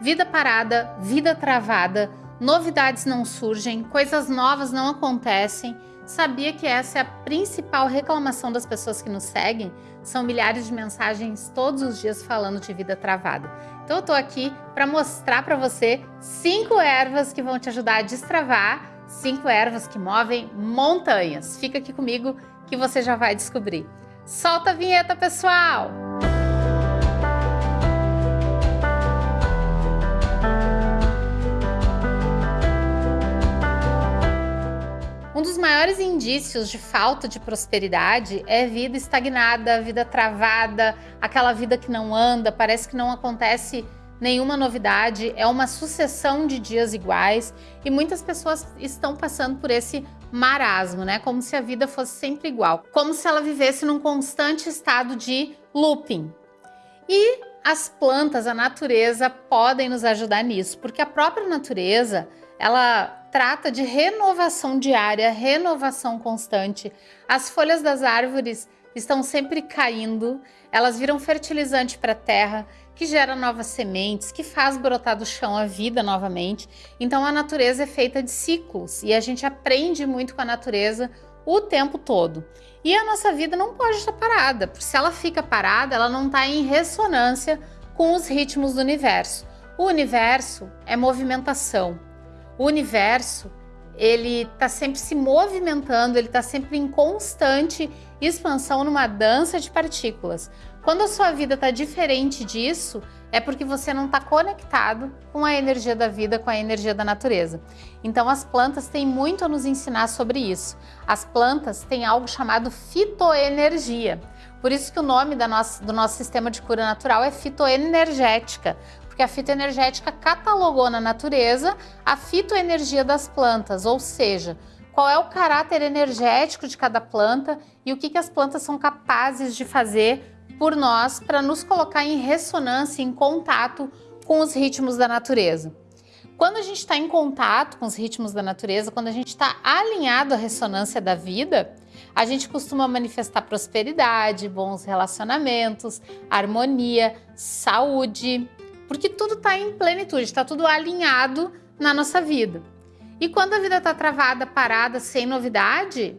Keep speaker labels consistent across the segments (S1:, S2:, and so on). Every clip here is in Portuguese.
S1: Vida parada, vida travada, novidades não surgem, coisas novas não acontecem. Sabia que essa é a principal reclamação das pessoas que nos seguem? São milhares de mensagens todos os dias falando de vida travada. Então eu tô aqui para mostrar para você cinco ervas que vão te ajudar a destravar, cinco ervas que movem montanhas. Fica aqui comigo que você já vai descobrir. Solta a vinheta, pessoal! Maiores indícios de falta de prosperidade é vida estagnada, vida travada, aquela vida que não anda, parece que não acontece nenhuma novidade, é uma sucessão de dias iguais e muitas pessoas estão passando por esse marasmo, né? Como se a vida fosse sempre igual, como se ela vivesse num constante estado de looping. E as plantas, a natureza podem nos ajudar nisso, porque a própria natureza, ela trata de renovação diária, renovação constante. As folhas das árvores estão sempre caindo, elas viram fertilizante para a terra, que gera novas sementes, que faz brotar do chão a vida novamente. Então a natureza é feita de ciclos e a gente aprende muito com a natureza o tempo todo. E a nossa vida não pode estar parada, porque se ela fica parada, ela não está em ressonância com os ritmos do universo. O universo é movimentação, o universo ele está sempre se movimentando, ele está sempre em constante expansão numa dança de partículas. Quando a sua vida está diferente disso, é porque você não está conectado com a energia da vida, com a energia da natureza. Então as plantas têm muito a nos ensinar sobre isso. As plantas têm algo chamado fitoenergia. Por isso que o nome nossa, do nosso sistema de cura natural é fitoenergética, porque a fitoenergética catalogou na natureza a fitoenergia das plantas, ou seja, qual é o caráter energético de cada planta e o que, que as plantas são capazes de fazer por nós para nos colocar em ressonância, em contato com os ritmos da natureza. Quando a gente está em contato com os ritmos da natureza, quando a gente está alinhado à ressonância da vida, a gente costuma manifestar prosperidade, bons relacionamentos, harmonia, saúde, porque tudo está em plenitude, está tudo alinhado na nossa vida. E quando a vida está travada, parada, sem novidade,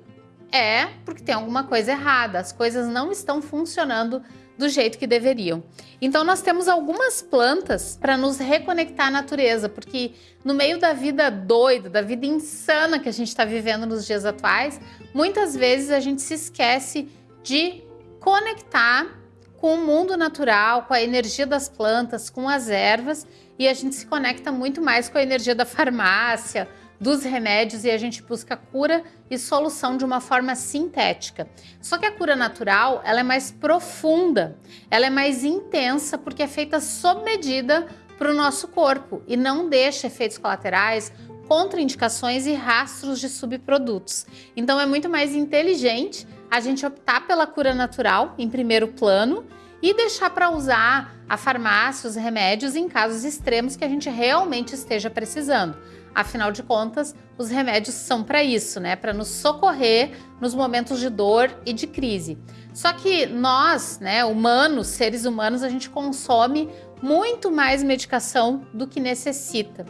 S1: é porque tem alguma coisa errada, as coisas não estão funcionando do jeito que deveriam. Então nós temos algumas plantas para nos reconectar à natureza, porque no meio da vida doida, da vida insana que a gente está vivendo nos dias atuais, muitas vezes a gente se esquece de conectar com o mundo natural, com a energia das plantas, com as ervas, e a gente se conecta muito mais com a energia da farmácia, dos remédios e a gente busca cura e solução de uma forma sintética. Só que a cura natural, ela é mais profunda, ela é mais intensa porque é feita sob medida para o nosso corpo e não deixa efeitos colaterais, contraindicações e rastros de subprodutos. Então é muito mais inteligente a gente optar pela cura natural em primeiro plano e deixar para usar a farmácia, os remédios em casos extremos que a gente realmente esteja precisando. Afinal de contas, os remédios são para isso, né? Para nos socorrer nos momentos de dor e de crise. Só que nós, né, humanos, seres humanos, a gente consome muito mais medicação do que necessita.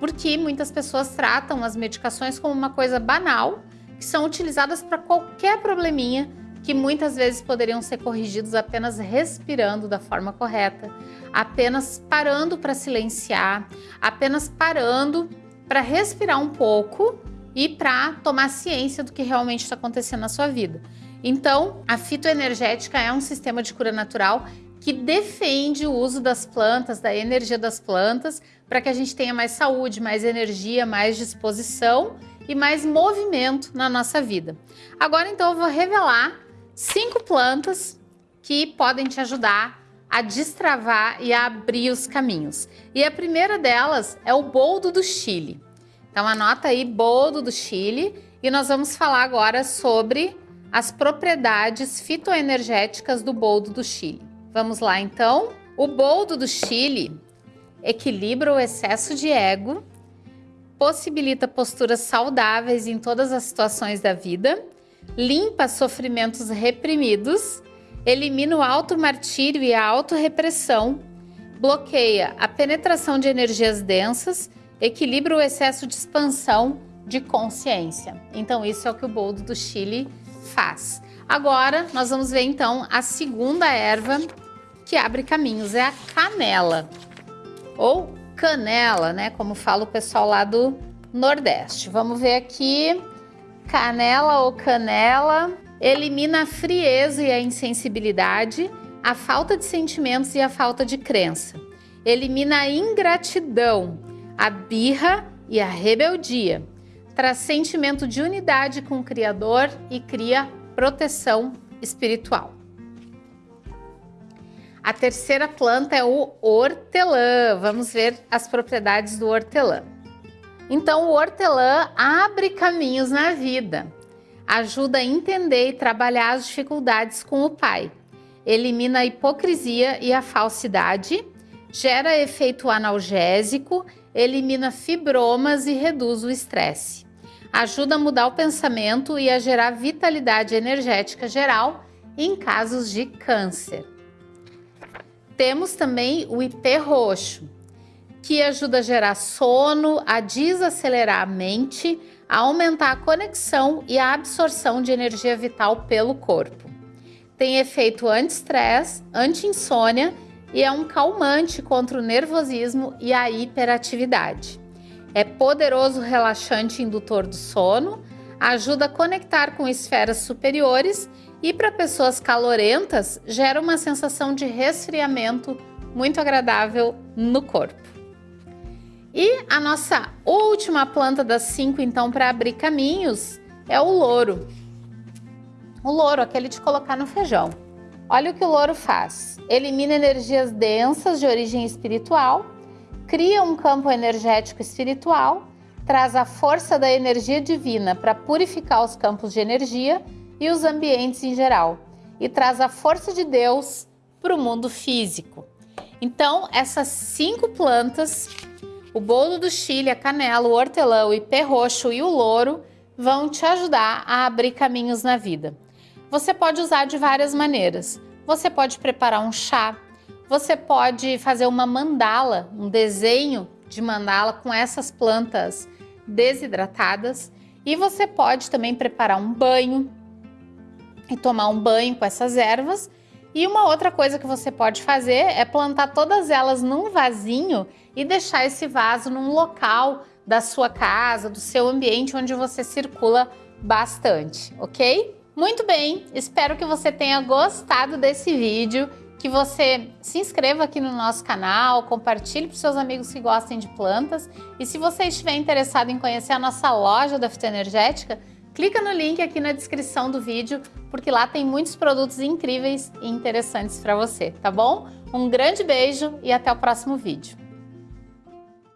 S1: Porque muitas pessoas tratam as medicações como uma coisa banal que são utilizadas para qualquer probleminha que muitas vezes poderiam ser corrigidos apenas respirando da forma correta, apenas parando para silenciar, apenas parando para respirar um pouco e para tomar ciência do que realmente está acontecendo na sua vida. Então, a fitoenergética é um sistema de cura natural que defende o uso das plantas, da energia das plantas, para que a gente tenha mais saúde, mais energia, mais disposição e mais movimento na nossa vida. Agora então eu vou revelar cinco plantas que podem te ajudar a destravar e a abrir os caminhos. E a primeira delas é o boldo do Chile. Então anota aí boldo do Chile e nós vamos falar agora sobre as propriedades fitoenergéticas do boldo do Chile. Vamos lá então. O boldo do Chile equilibra o excesso de ego possibilita posturas saudáveis em todas as situações da vida, limpa sofrimentos reprimidos, elimina o auto-martírio e a auto-repressão, bloqueia a penetração de energias densas, equilibra o excesso de expansão de consciência. Então, isso é o que o boldo do Chile faz. Agora, nós vamos ver então a segunda erva que abre caminhos, é a canela. Ou canela, né? Como fala o pessoal lá do Nordeste. Vamos ver aqui. Canela ou canela elimina a frieza e a insensibilidade, a falta de sentimentos e a falta de crença. Elimina a ingratidão, a birra e a rebeldia. Traz sentimento de unidade com o Criador e cria proteção espiritual. A terceira planta é o hortelã. Vamos ver as propriedades do hortelã. Então, o hortelã abre caminhos na vida, ajuda a entender e trabalhar as dificuldades com o pai, elimina a hipocrisia e a falsidade, gera efeito analgésico, elimina fibromas e reduz o estresse. Ajuda a mudar o pensamento e a gerar vitalidade energética geral em casos de câncer. Temos também o IP roxo, que ajuda a gerar sono, a desacelerar a mente, a aumentar a conexão e a absorção de energia vital pelo corpo. Tem efeito anti-estresse, anti-insônia e é um calmante contra o nervosismo e a hiperatividade. É poderoso relaxante indutor do sono, ajuda a conectar com esferas superiores e para pessoas calorentas gera uma sensação de resfriamento muito agradável no corpo. E a nossa última planta das cinco, então, para abrir caminhos é o louro. O louro, aquele de colocar no feijão. Olha o que o louro faz. Elimina energias densas de origem espiritual, cria um campo energético espiritual, traz a força da energia divina para purificar os campos de energia e os ambientes em geral, e traz a força de Deus para o mundo físico. Então, essas cinco plantas, o bolo do Chile, a canela, o hortelã, o ipê roxo e o louro, vão te ajudar a abrir caminhos na vida. Você pode usar de várias maneiras. Você pode preparar um chá, você pode fazer uma mandala, um desenho de mandala com essas plantas desidratadas e você pode também preparar um banho, e tomar um banho com essas ervas. E uma outra coisa que você pode fazer é plantar todas elas num vasinho e deixar esse vaso num local da sua casa, do seu ambiente onde você circula bastante, ok? Muito bem, espero que você tenha gostado desse vídeo, que você se inscreva aqui no nosso canal, compartilhe para seus amigos que gostem de plantas e se você estiver interessado em conhecer a nossa loja da fitoenergética, clica no link aqui na descrição do vídeo, porque lá tem muitos produtos incríveis e interessantes para você, tá bom? Um grande beijo e até o próximo vídeo.